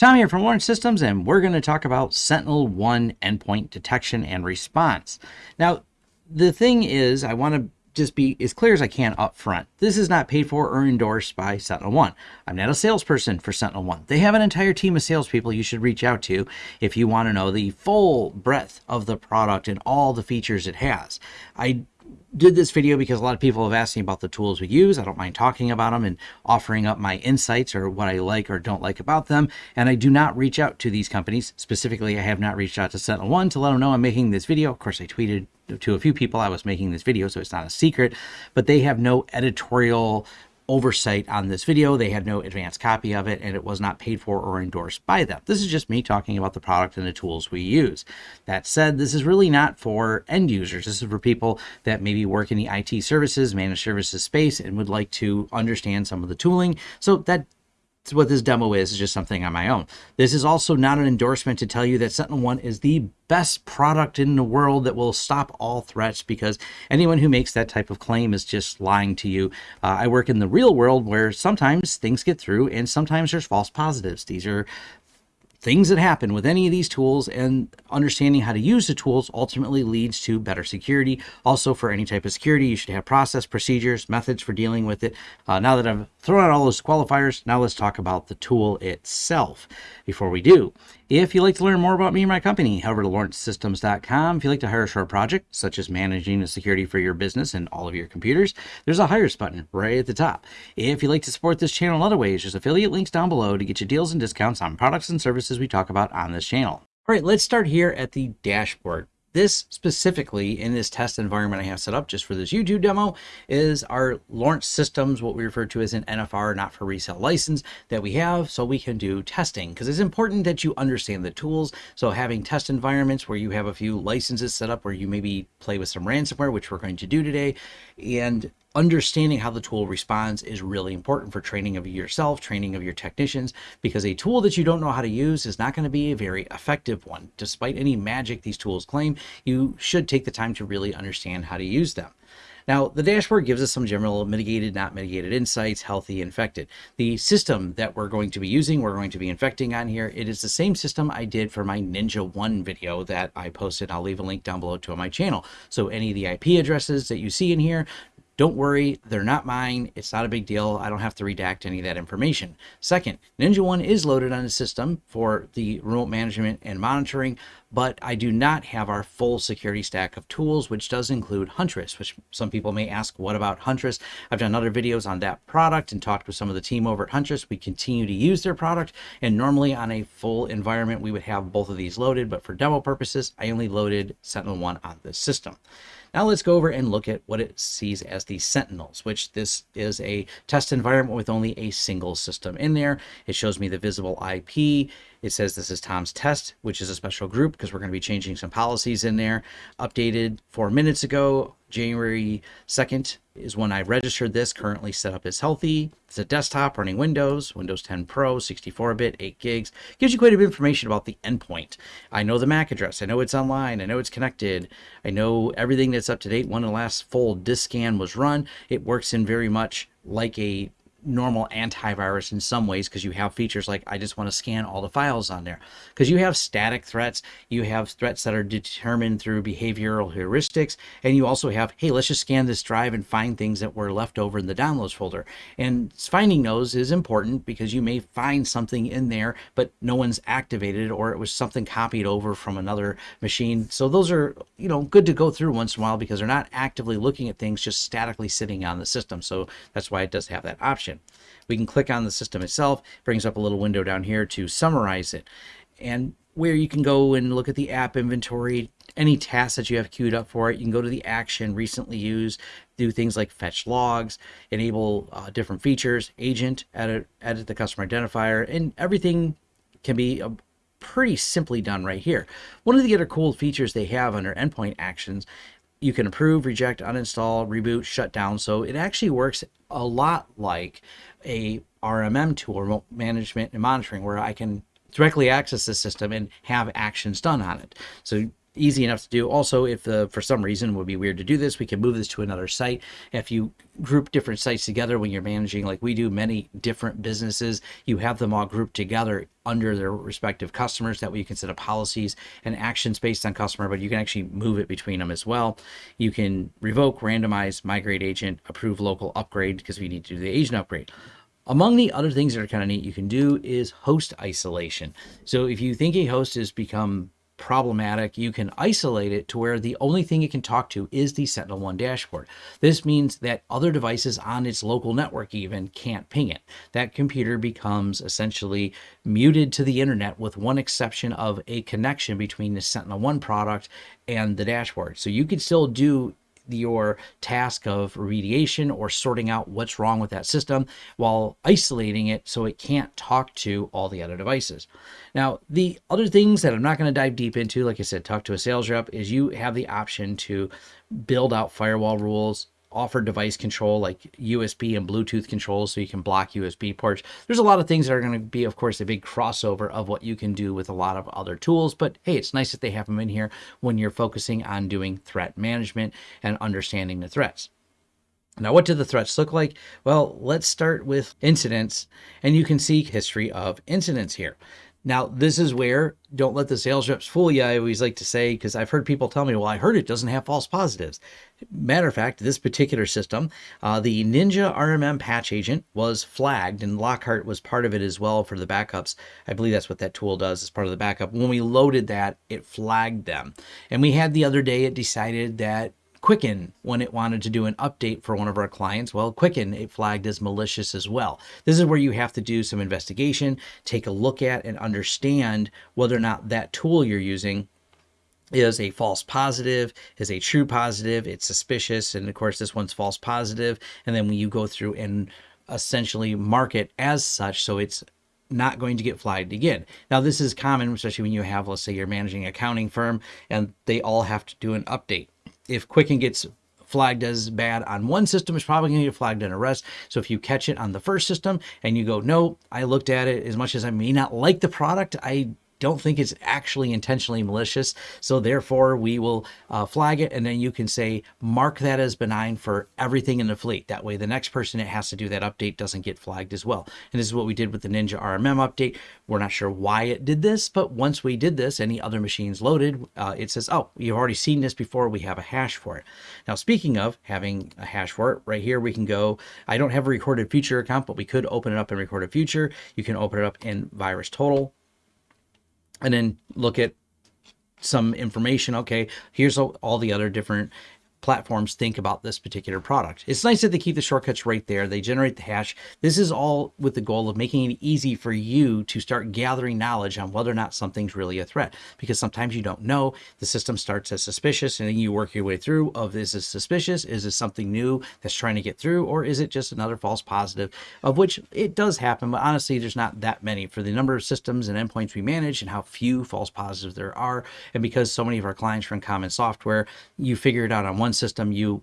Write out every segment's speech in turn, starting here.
Tom here from Lawrence Systems, and we're going to talk about SentinelOne endpoint detection and response. Now, the thing is, I want to just be as clear as I can up front. This is not paid for or endorsed by SentinelOne. I'm not a salesperson for SentinelOne. They have an entire team of salespeople you should reach out to if you want to know the full breadth of the product and all the features it has. I did this video because a lot of people have asked me about the tools we use. I don't mind talking about them and offering up my insights or what I like or don't like about them. And I do not reach out to these companies. Specifically, I have not reached out to SentinelOne to let them know I'm making this video. Of course, I tweeted to a few people I was making this video, so it's not a secret, but they have no editorial oversight on this video. They had no advanced copy of it and it was not paid for or endorsed by them. This is just me talking about the product and the tools we use. That said, this is really not for end users. This is for people that maybe work in the IT services, managed services space and would like to understand some of the tooling. So that what this demo is, is just something on my own. This is also not an endorsement to tell you that SentinelOne is the best product in the world that will stop all threats because anyone who makes that type of claim is just lying to you. Uh, I work in the real world where sometimes things get through and sometimes there's false positives. These are things that happen with any of these tools and understanding how to use the tools ultimately leads to better security. Also for any type of security, you should have process, procedures, methods for dealing with it. Uh, now that I've thrown out all those qualifiers, now let's talk about the tool itself. Before we do, if you'd like to learn more about me and my company, head over to lawrencesystems.com. If you'd like to hire a short project, such as managing the security for your business and all of your computers, there's a Hires button right at the top. If you'd like to support this channel in other ways, there's affiliate links down below to get you deals and discounts on products and services we talk about on this channel. All right, let's start here at the dashboard. This specifically in this test environment I have set up just for this YouTube demo is our Lawrence Systems, what we refer to as an NFR, not for resale license that we have so we can do testing because it's important that you understand the tools. So having test environments where you have a few licenses set up where you maybe play with some ransomware, which we're going to do today, and understanding how the tool responds is really important for training of yourself, training of your technicians, because a tool that you don't know how to use is not going to be a very effective one. Despite any magic these tools claim, you should take the time to really understand how to use them. Now, the dashboard gives us some general mitigated, not mitigated insights, healthy, infected. The system that we're going to be using, we're going to be infecting on here. It is the same system I did for my NinjaOne video that I posted. I'll leave a link down below to my channel. So any of the IP addresses that you see in here, don't worry, they're not mine. It's not a big deal. I don't have to redact any of that information. Second, NinjaOne is loaded on the system for the remote management and monitoring, but I do not have our full security stack of tools, which does include Huntress, which some people may ask, what about Huntress? I've done other videos on that product and talked with some of the team over at Huntress. We continue to use their product, and normally on a full environment, we would have both of these loaded, but for demo purposes, I only loaded SentinelOne on this system. Now let's go over and look at what it sees as the Sentinels, which this is a test environment with only a single system in there. It shows me the visible IP. It says this is Tom's test, which is a special group because we're going to be changing some policies in there. Updated four minutes ago, January 2nd is when I registered this, currently set up as healthy. It's a desktop running Windows, Windows 10 Pro, 64-bit, 8 gigs. Gives you quite a bit of information about the endpoint. I know the MAC address. I know it's online. I know it's connected. I know everything that's up to date. When the last full disk scan was run, it works in very much like a normal antivirus in some ways because you have features like I just want to scan all the files on there. Because you have static threats you have threats that are determined through behavioral heuristics and you also have hey let's just scan this drive and find things that were left over in the downloads folder. And finding those is important because you may find something in there but no one's activated or it was something copied over from another machine. So those are you know good to go through once in a while because they're not actively looking at things just statically sitting on the system. So that's why it does have that option we can click on the system itself, brings up a little window down here to summarize it. And where you can go and look at the app inventory, any tasks that you have queued up for it. You can go to the action, recently used, do things like fetch logs, enable uh, different features, agent, edit, edit the customer identifier, and everything can be uh, pretty simply done right here. One of the other cool features they have under endpoint actions you can approve, reject, uninstall, reboot, shut down. So it actually works a lot like a RMM tool, remote management and monitoring, where I can directly access the system and have actions done on it. So easy enough to do. Also, if uh, for some reason would be weird to do this, we can move this to another site. If you group different sites together when you're managing, like we do, many different businesses, you have them all grouped together under their respective customers. That way you can set up policies and actions based on customer, but you can actually move it between them as well. You can revoke, randomize, migrate agent, approve local upgrade because we need to do the agent upgrade. Among the other things that are kind of neat you can do is host isolation. So if you think a host has become problematic, you can isolate it to where the only thing it can talk to is the SentinelOne dashboard. This means that other devices on its local network even can't ping it. That computer becomes essentially muted to the internet with one exception of a connection between the SentinelOne product and the dashboard. So you could still do your task of remediation or sorting out what's wrong with that system while isolating it so it can't talk to all the other devices. Now, the other things that I'm not going to dive deep into, like I said, talk to a sales rep, is you have the option to build out firewall rules, offer device control like USB and Bluetooth controls so you can block USB ports. There's a lot of things that are going to be, of course, a big crossover of what you can do with a lot of other tools. But hey, it's nice that they have them in here when you're focusing on doing threat management and understanding the threats. Now, what do the threats look like? Well, let's start with incidents, and you can see history of incidents here. Now, this is where don't let the sales reps fool you. I always like to say, because I've heard people tell me, well, I heard it doesn't have false positives. Matter of fact, this particular system, uh, the Ninja RMM patch agent was flagged, and Lockhart was part of it as well for the backups. I believe that's what that tool does as part of the backup. When we loaded that, it flagged them. And we had the other day, it decided that Quicken when it wanted to do an update for one of our clients. Well, Quicken it flagged as malicious as well. This is where you have to do some investigation, take a look at and understand whether or not that tool you're using is a false positive, is a true positive, it's suspicious, and of course this one's false positive. And then when you go through and essentially mark it as such, so it's not going to get flagged again. Now, this is common, especially when you have, let's say, you're managing accounting firm and they all have to do an update if Quicken gets flagged as bad on one system, it's probably going to get flagged on a rest. So if you catch it on the first system and you go, no, I looked at it as much as I may not like the product, I don't think it's actually intentionally malicious. So therefore, we will uh, flag it, and then you can say mark that as benign for everything in the fleet. That way, the next person that has to do that update doesn't get flagged as well. And this is what we did with the Ninja RMM update. We're not sure why it did this, but once we did this, any other machines loaded, uh, it says, "Oh, you've already seen this before. We have a hash for it." Now, speaking of having a hash for it, right here we can go. I don't have a recorded future account, but we could open it up in recorded future. You can open it up in VirusTotal and then look at some information. Okay, here's all the other different platforms think about this particular product. It's nice that they keep the shortcuts right there. They generate the hash. This is all with the goal of making it easy for you to start gathering knowledge on whether or not something's really a threat. Because sometimes you don't know. The system starts as suspicious and then you work your way through of this is this suspicious? Is this something new that's trying to get through? Or is it just another false positive? Of which it does happen, but honestly, there's not that many for the number of systems and endpoints we manage and how few false positives there are. And because so many of our clients run common software, you figure it out on one one system, you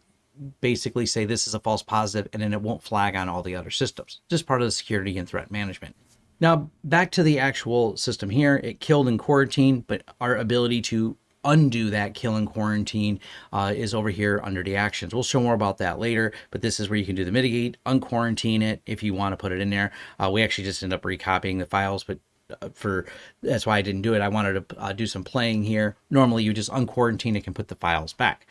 basically say this is a false positive and then it won't flag on all the other systems. Just part of the security and threat management. Now, back to the actual system here. It killed in quarantine, but our ability to undo that kill in quarantine uh, is over here under the actions. We'll show more about that later, but this is where you can do the mitigate, unquarantine it if you want to put it in there. Uh, we actually just end up recopying the files, but uh, for that's why I didn't do it. I wanted to uh, do some playing here. Normally you just unquarantine it and put the files back.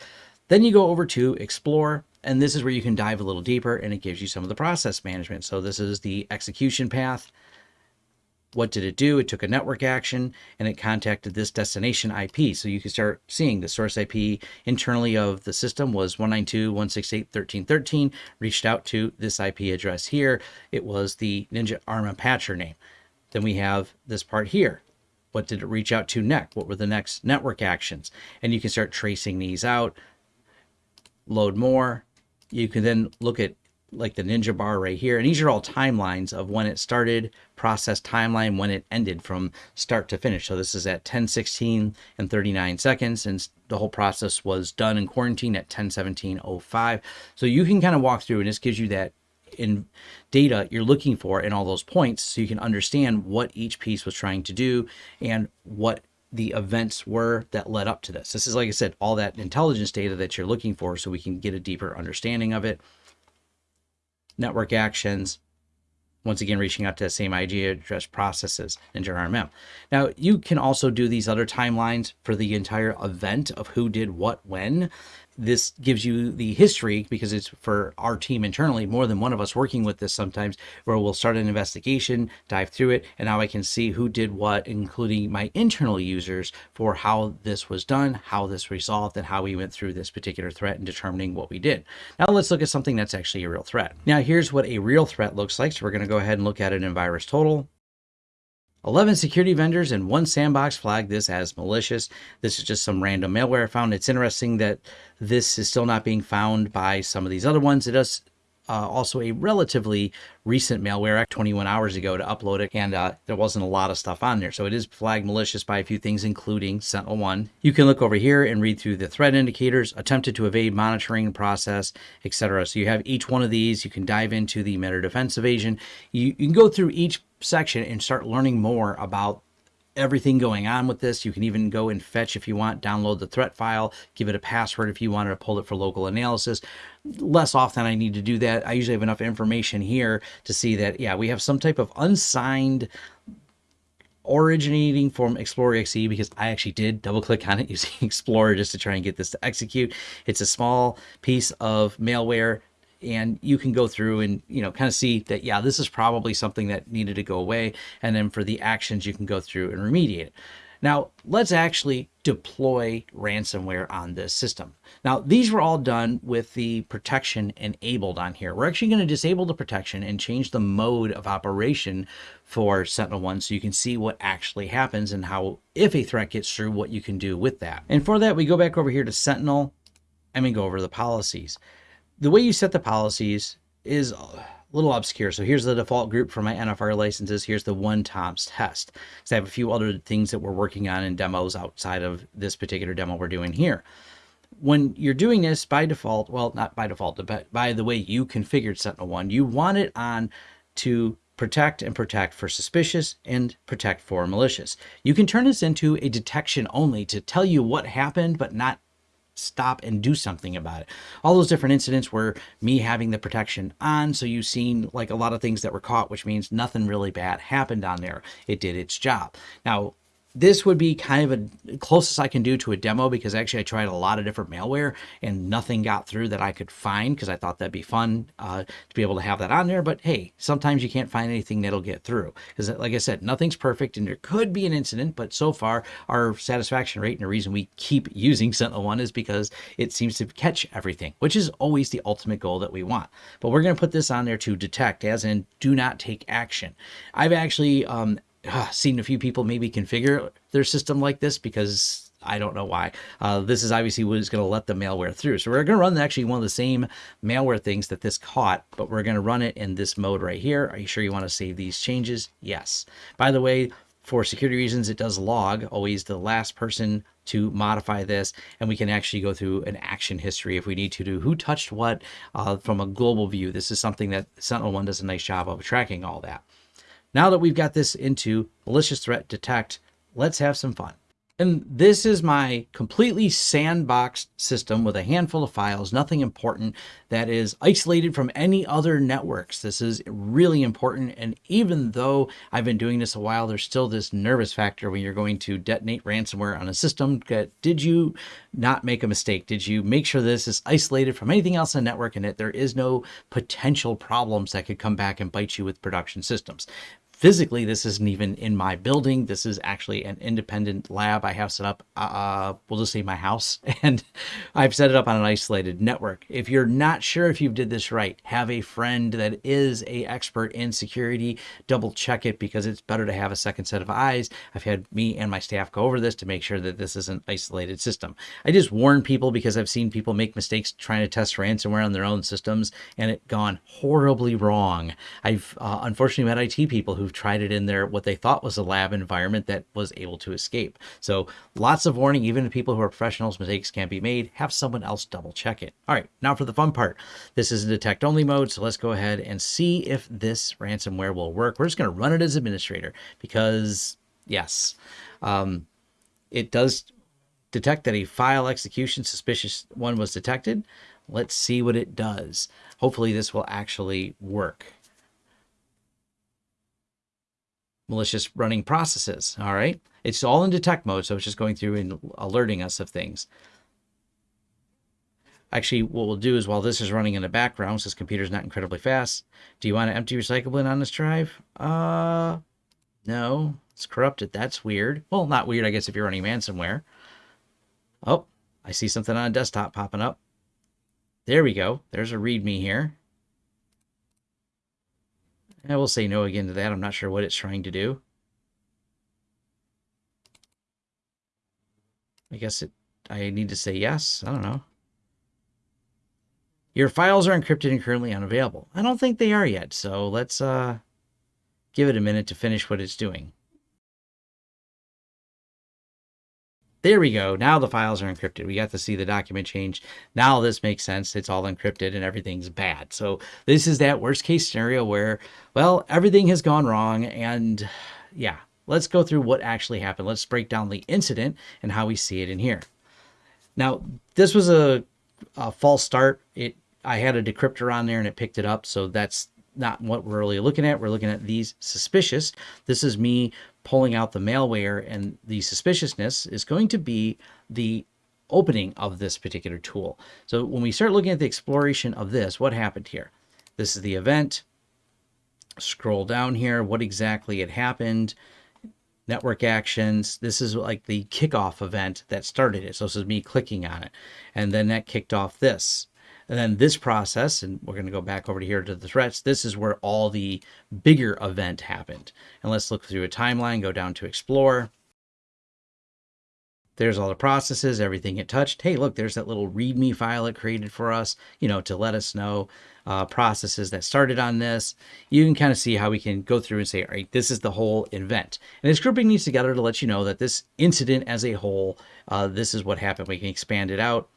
Then you go over to explore, and this is where you can dive a little deeper and it gives you some of the process management. So this is the execution path. What did it do? It took a network action and it contacted this destination IP. So you can start seeing the source IP internally of the system was 192.168.13.13, reached out to this IP address here. It was the Ninja RMM patcher name. Then we have this part here. What did it reach out to next? What were the next network actions? And you can start tracing these out load more. You can then look at like the ninja bar right here. And these are all timelines of when it started, process timeline, when it ended from start to finish. So this is at 10, 16 and 39 seconds. And the whole process was done in quarantine at 10, 17, 05. So you can kind of walk through and this gives you that in data you're looking for in all those points so you can understand what each piece was trying to do and what the events were that led up to this. This is, like I said, all that intelligence data that you're looking for so we can get a deeper understanding of it. Network actions, once again, reaching out to the same IP address processes into RMM. Now, you can also do these other timelines for the entire event of who did what when this gives you the history because it's for our team internally, more than one of us working with this sometimes, where we'll start an investigation, dive through it, and now I can see who did what, including my internal users for how this was done, how this resolved, and how we went through this particular threat and determining what we did. Now let's look at something that's actually a real threat. Now here's what a real threat looks like. So we're going to go ahead and look at it in VirusTotal. 11 security vendors and one sandbox flagged this as malicious. This is just some random malware I found. It's interesting that this is still not being found by some of these other ones. It does uh, also a relatively recent malware act 21 hours ago to upload it and uh, there wasn't a lot of stuff on there. So it is flagged malicious by a few things including SentinelOne you can look over here and read through the threat indicators attempted to evade monitoring process etc so you have each one of these. You can dive into the MITRE defense evasion. You, you can go through each section and start learning more about everything going on with this. You can even go and fetch if you want, download the threat file, give it a password if you wanted to pull it for local analysis. Less often I need to do that. I usually have enough information here to see that, yeah, we have some type of unsigned originating from Explorer XE because I actually did double click on it using Explorer just to try and get this to execute. It's a small piece of malware and you can go through and you know kind of see that yeah this is probably something that needed to go away and then for the actions you can go through and remediate it. Now let's actually deploy ransomware on this system. Now these were all done with the protection enabled on here. We're actually going to disable the protection and change the mode of operation for SentinelOne so you can see what actually happens and how if a threat gets through what you can do with that. And for that we go back over here to sentinel and we go over the policies the way you set the policies is a little obscure. So here's the default group for my NFR licenses. Here's the one Tom's test. So I have a few other things that we're working on in demos outside of this particular demo we're doing here. When you're doing this by default, well, not by default, but by the way you configured SentinelOne, you want it on to protect and protect for suspicious and protect for malicious. You can turn this into a detection only to tell you what happened, but not stop and do something about it. All those different incidents were me having the protection on. So you've seen like a lot of things that were caught, which means nothing really bad happened on there. It did its job. Now, this would be kind of a closest I can do to a demo because actually I tried a lot of different malware and nothing got through that I could find because I thought that'd be fun uh, to be able to have that on there. But hey, sometimes you can't find anything that'll get through because like I said, nothing's perfect and there could be an incident, but so far our satisfaction rate and the reason we keep using SentinelOne is because it seems to catch everything, which is always the ultimate goal that we want. But we're going to put this on there to detect as in do not take action. I've actually um, uh, seen a few people maybe configure their system like this because I don't know why. Uh, this is obviously what is going to let the malware through. So we're going to run actually one of the same malware things that this caught, but we're going to run it in this mode right here. Are you sure you want to save these changes? Yes. By the way, for security reasons, it does log, always the last person to modify this, and we can actually go through an action history if we need to do who touched what uh, from a global view. This is something that SentinelOne does a nice job of tracking all that. Now that we've got this into malicious threat detect, let's have some fun. And this is my completely sandboxed system with a handful of files, nothing important that is isolated from any other networks. This is really important. And even though I've been doing this a while, there's still this nervous factor when you're going to detonate ransomware on a system. Did you not make a mistake? Did you make sure this is isolated from anything else in the network and that there is no potential problems that could come back and bite you with production systems? Physically this isn't even in my building. This is actually an independent lab i have set up uh, we'll just say my house. And i've set it up on an isolated network. If you're not sure if you did this right have a friend that is a expert in security double check it because it's better to have a second set of eyes. I've had me and my staff go over this to make sure that this is an isolated system. I just warn people because i've seen people make mistakes trying to test ransomware on their own systems and it gone horribly wrong. I've uh, unfortunately met it people who who've tried it in their what they thought was a lab environment that was able to escape. So lots of warning, even to people who are professionals, mistakes can be made. Have someone else double check it. All right, now for the fun part. This is a detect only mode, so let's go ahead and see if this ransomware will work. We're just going to run it as administrator because yes. Um, it does detect that a file execution suspicious one was detected. Let's see what it does. Hopefully this will actually work. Malicious running processes. All right. It's all in detect mode, so it's just going through and alerting us of things. Actually, what we'll do is while this is running in the background, since computer's not incredibly fast, do you want to empty recycle bin on this drive? Uh, no, it's corrupted. That's weird. Well, not weird, I guess, if you're running ransomware. Oh, I see something on a desktop popping up. There we go. There's a README here. I will say no again to that. I'm not sure what it's trying to do. I guess it. I need to say yes. I don't know. Your files are encrypted and currently unavailable. I don't think they are yet, so let's uh, give it a minute to finish what it's doing. There we go. Now the files are encrypted. We got to see the document change. Now this makes sense. It's all encrypted and everything's bad. So this is that worst case scenario where, well, everything has gone wrong. And yeah, let's go through what actually happened. Let's break down the incident and how we see it in here. Now, this was a, a false start. It I had a decryptor on there and it picked it up. So that's not what we're really looking at. We're looking at these suspicious. This is me pulling out the malware and the suspiciousness is going to be the opening of this particular tool. So when we start looking at the exploration of this, what happened here? This is the event. Scroll down here, what exactly had happened network actions. This is like the kickoff event that started it. So this is me clicking on it. And then that kicked off this. And then this process, and we're going to go back over to here to the threats, this is where all the bigger event happened. And let's look through a timeline, go down to explore. There's all the processes, everything it touched. Hey, look, there's that little README file it created for us, you know, to let us know uh, processes that started on this. You can kind of see how we can go through and say, all right, this is the whole event. And this grouping needs together to let you know that this incident as a whole, uh, this is what happened. We can expand it out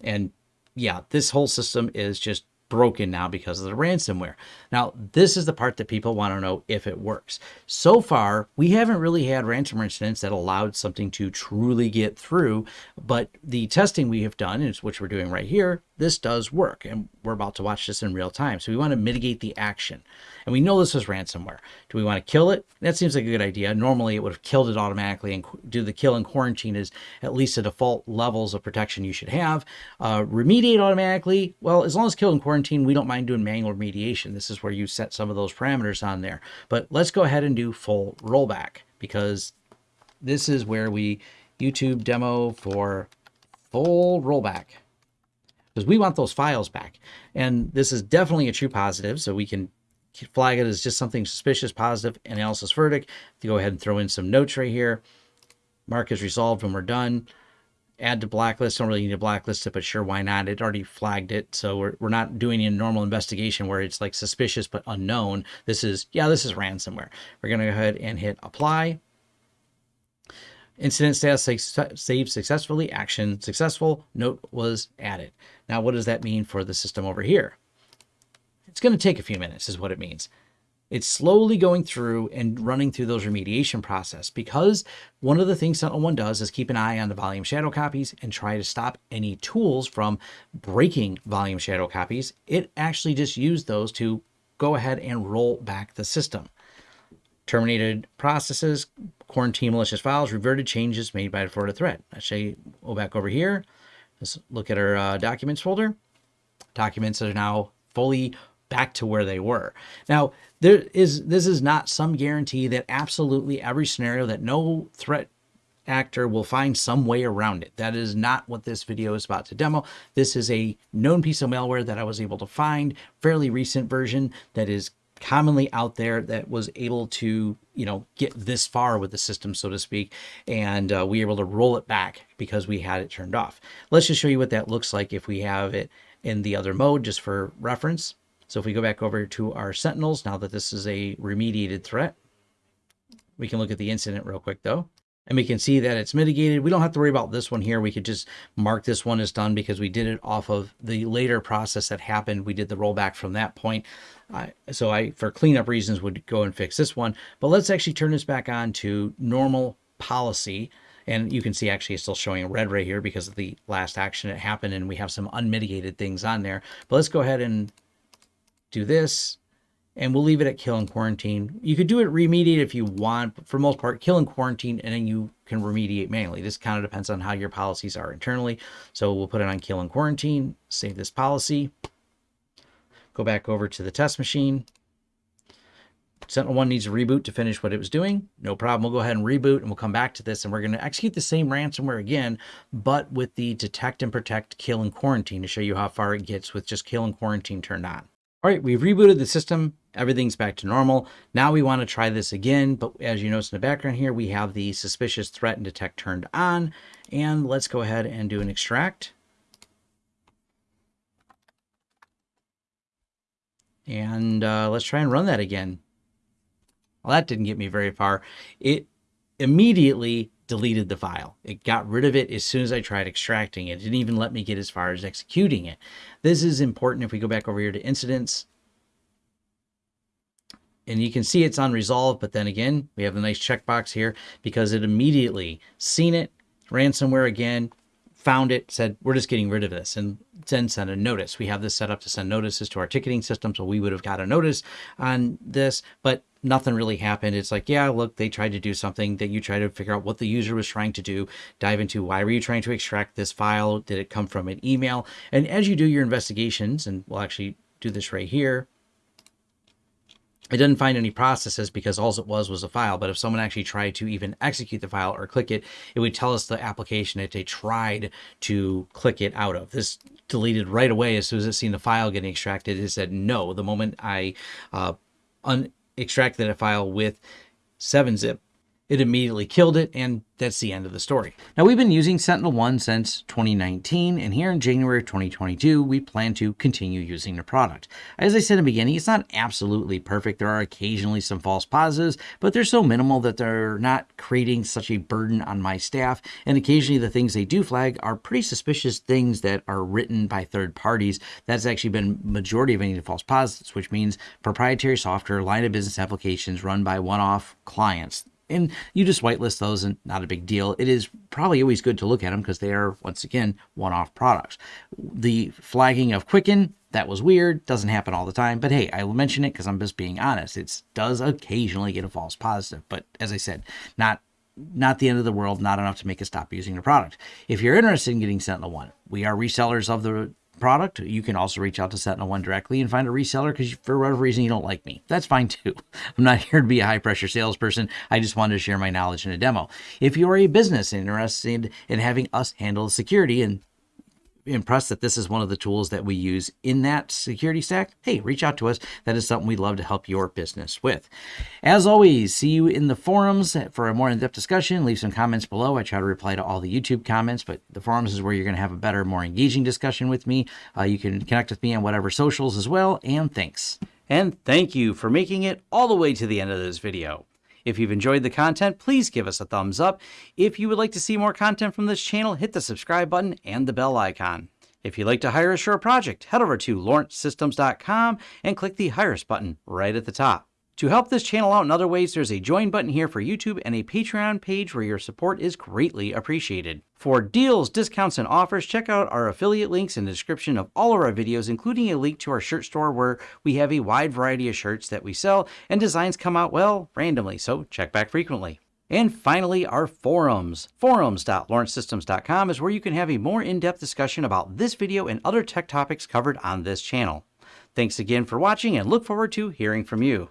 and yeah, this whole system is just broken now because of the ransomware. Now, this is the part that people want to know if it works. So far, we haven't really had ransomware incidents that allowed something to truly get through, but the testing we have done, which we're doing right here, this does work. And we're about to watch this in real time. So we want to mitigate the action. And we know this is ransomware. Do we want to kill it? That seems like a good idea. Normally it would have killed it automatically and do the kill and quarantine is at least the default levels of protection you should have. Uh, remediate automatically. Well, as long as kill and quarantine, we don't mind doing manual remediation. This is where you set some of those parameters on there. But let's go ahead and do full rollback because this is where we YouTube demo for full rollback because we want those files back. And this is definitely a true positive, so we can flag it as just something suspicious, positive, analysis verdict. Go ahead and throw in some notes right here. Mark is resolved when we're done. Add to blacklist. Don't really need to blacklist it, but sure, why not? It already flagged it. So we're, we're not doing a normal investigation where it's like suspicious but unknown. This is, yeah, this is ransomware. We're going to go ahead and hit apply. Incident status saved successfully, action successful, note was added. Now, what does that mean for the system over here? It's going to take a few minutes is what it means. It's slowly going through and running through those remediation process because one of the things SentinelOne does is keep an eye on the volume shadow copies and try to stop any tools from breaking volume shadow copies. It actually just used those to go ahead and roll back the system. Terminated processes, quarantine malicious files, reverted changes made by the Florida threat. Actually, go back over here. Let's look at our uh, documents folder. Documents are now fully back to where they were. Now, there is this is not some guarantee that absolutely every scenario that no threat actor will find some way around it. That is not what this video is about to demo. This is a known piece of malware that I was able to find, fairly recent version that is commonly out there that was able to, you know, get this far with the system, so to speak, and uh, we were able to roll it back because we had it turned off. Let's just show you what that looks like if we have it in the other mode, just for reference. So if we go back over to our Sentinels, now that this is a remediated threat, we can look at the incident real quick though. And we can see that it's mitigated. We don't have to worry about this one here. We could just mark this one as done because we did it off of the later process that happened. We did the rollback from that point. So I, for cleanup reasons, would go and fix this one. But let's actually turn this back on to normal policy And you can see actually it's still showing red right here because of the last action that happened and we have some unmitigated things on there. But let's go ahead and do this and we'll leave it at kill and quarantine. You could do it remediate if you want, but for most part, kill and quarantine, and then you can remediate manually. This kind of depends on how your policies are internally. So we'll put it on kill and quarantine, save this policy, go back over to the test machine. SentinelOne needs a reboot to finish what it was doing. No problem. We'll go ahead and reboot and we'll come back to this and we're going to execute the same ransomware again, but with the detect and protect kill and quarantine to show you how far it gets with just kill and quarantine turned on. All right, we've rebooted the system. Everything's back to normal. Now we want to try this again, but as you notice in the background here, we have the suspicious threat and detect turned on. And let's go ahead and do an extract. And uh, let's try and run that again. Well, that didn't get me very far. It immediately deleted the file. It got rid of it as soon as I tried extracting it. It didn't even let me get as far as executing it. This is important if we go back over here to incidents. And you can see it's unresolved, but then again, we have a nice checkbox here because it immediately seen it, ransomware again, found it, said, we're just getting rid of this, and then send a notice. We have this set up to send notices to our ticketing system, so we would have got a notice on this, but nothing really happened. It's like, yeah, look, they tried to do something that you try to figure out what the user was trying to do, dive into why were you trying to extract this file? Did it come from an email? And as you do your investigations, and we'll actually do this right here, it didn't find any processes because all it was was a file. But if someone actually tried to even execute the file or click it, it would tell us the application that they tried to click it out of. This deleted right away as soon as it seen the file getting extracted. It said no. The moment I uh, extracted a file with 7-zip, it immediately killed it, and that's the end of the story. Now, we've been using SentinelOne since 2019, and here in January 2022, we plan to continue using the product. As I said in the beginning, it's not absolutely perfect. There are occasionally some false positives, but they're so minimal that they're not creating such a burden on my staff, and occasionally the things they do flag are pretty suspicious things that are written by third parties. That's actually been majority of any of the false positives, which means proprietary software, line of business applications run by one-off clients and you just whitelist those and not a big deal. It is probably always good to look at them because they are, once again, one-off products. The flagging of Quicken, that was weird, doesn't happen all the time, but hey, I will mention it because I'm just being honest. It does occasionally get a false positive, but as I said, not not the end of the world, not enough to make us stop using the product. If you're interested in getting SentinelOne, we are resellers of the product, you can also reach out to SentinelOne directly and find a reseller because for whatever reason you don't like me. That's fine too. I'm not here to be a high pressure salesperson. I just wanted to share my knowledge in a demo. If you're a business interested in having us handle security and impressed that this is one of the tools that we use in that security stack, hey, reach out to us. That is something we'd love to help your business with. As always, see you in the forums for a more in-depth discussion. Leave some comments below. I try to reply to all the YouTube comments, but the forums is where you're going to have a better, more engaging discussion with me. Uh, you can connect with me on whatever socials as well, and thanks. And thank you for making it all the way to the end of this video. If you've enjoyed the content, please give us a thumbs up. If you would like to see more content from this channel, hit the subscribe button and the bell icon. If you'd like to hire a project, head over to lawrencesystems.com and click the Hire Us button right at the top. To help this channel out in other ways, there's a join button here for YouTube and a Patreon page where your support is greatly appreciated. For deals, discounts, and offers, check out our affiliate links in the description of all of our videos, including a link to our shirt store where we have a wide variety of shirts that we sell and designs come out, well, randomly, so check back frequently. And finally, our forums. Forums.lawrencesystems.com is where you can have a more in-depth discussion about this video and other tech topics covered on this channel. Thanks again for watching and look forward to hearing from you.